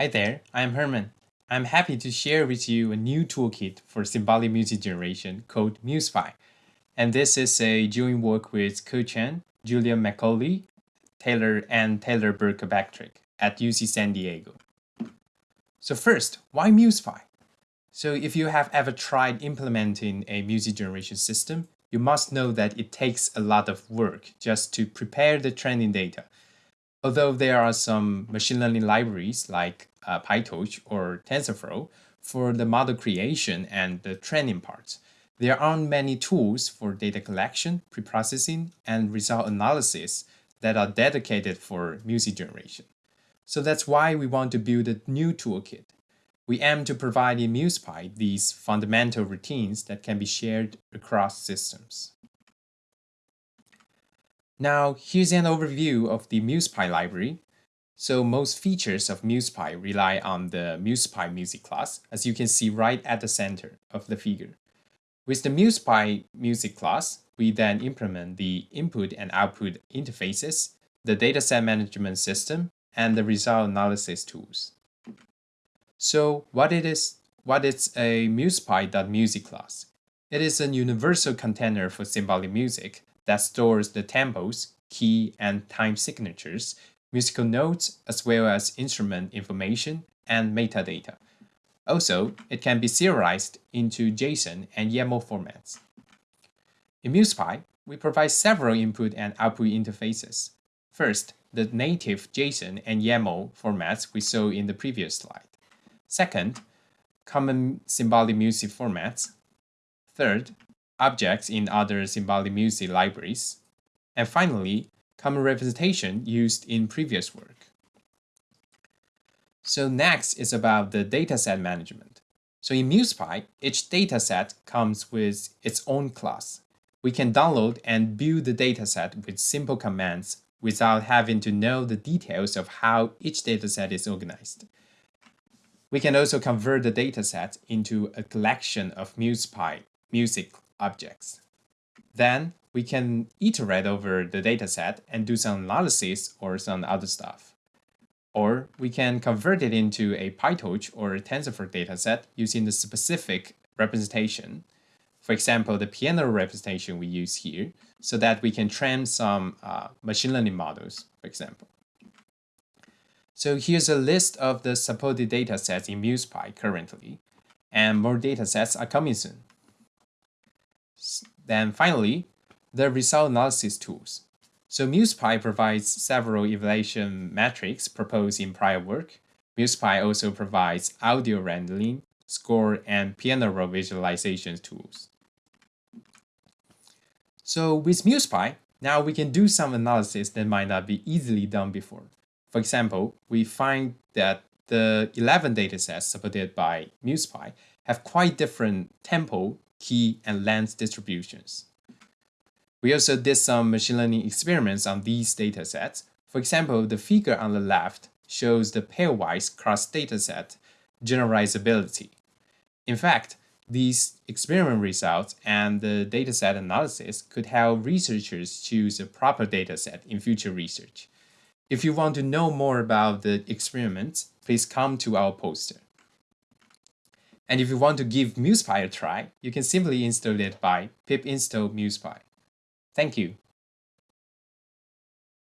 Hi there, I'm Herman. I'm happy to share with you a new toolkit for symbolic music generation called MusPy. And this is a joint work with Ke Chen, Julia McAuley, Taylor, and Taylor Kirkpatrick at UC San Diego. So first, why MusPy? So if you have ever tried implementing a music generation system, you must know that it takes a lot of work just to prepare the training data Although there are some machine learning libraries like uh, PyTorch or TensorFlow for the model creation and the training parts, there aren't many tools for data collection, preprocessing, and result analysis that are dedicated for music generation. So that's why we want to build a new toolkit. We aim to provide in MusPy these fundamental routines that can be shared across systems. Now, here's an overview of the MusPy library. So most features of MusPy rely on the MusPy music class, as you can see right at the center of the figure. With the MusPy music class, we then implement the input and output interfaces, the dataset management system, and the result analysis tools. So what it is, what is a MusPy.music class? It is a universal container for symbolic music that stores the tempos, key, and time signatures, musical notes, as well as instrument information and metadata. Also, it can be serialized into JSON and YAML formats. In MusPy, we provide several input and output interfaces. First, the native JSON and YAML formats we saw in the previous slide. Second, common symbolic music formats. Third, objects in other symbolic music libraries, and finally, common representation used in previous work. So next is about the dataset management. So in MusPy, each dataset comes with its own class. We can download and build the dataset with simple commands without having to know the details of how each dataset is organized. We can also convert the dataset into a collection of MusPy music objects. Then we can iterate over the dataset and do some analysis or some other stuff. Or we can convert it into a PyTorch or a TensorFlow dataset using the specific representation. For example, the piano representation we use here, so that we can train some uh, machine learning models, for example. So here's a list of the supported datasets in MusPy currently, and more datasets are coming soon. Then finally, the result analysis tools. So MusPy provides several evaluation metrics proposed in prior work. MusPy also provides audio rendering, score, and piano roll visualization tools. So with MusPy, now we can do some analysis that might not be easily done before. For example, we find that the 11 datasets supported by MusPy have quite different tempo key, and length distributions. We also did some machine learning experiments on these datasets. For example, the figure on the left shows the pairwise cross dataset generalizability. In fact, these experiment results and the dataset analysis could help researchers choose a proper dataset in future research. If you want to know more about the experiments, please come to our poster. And if you want to give MusPy a try, you can simply install it by pip install MusPy. Thank you.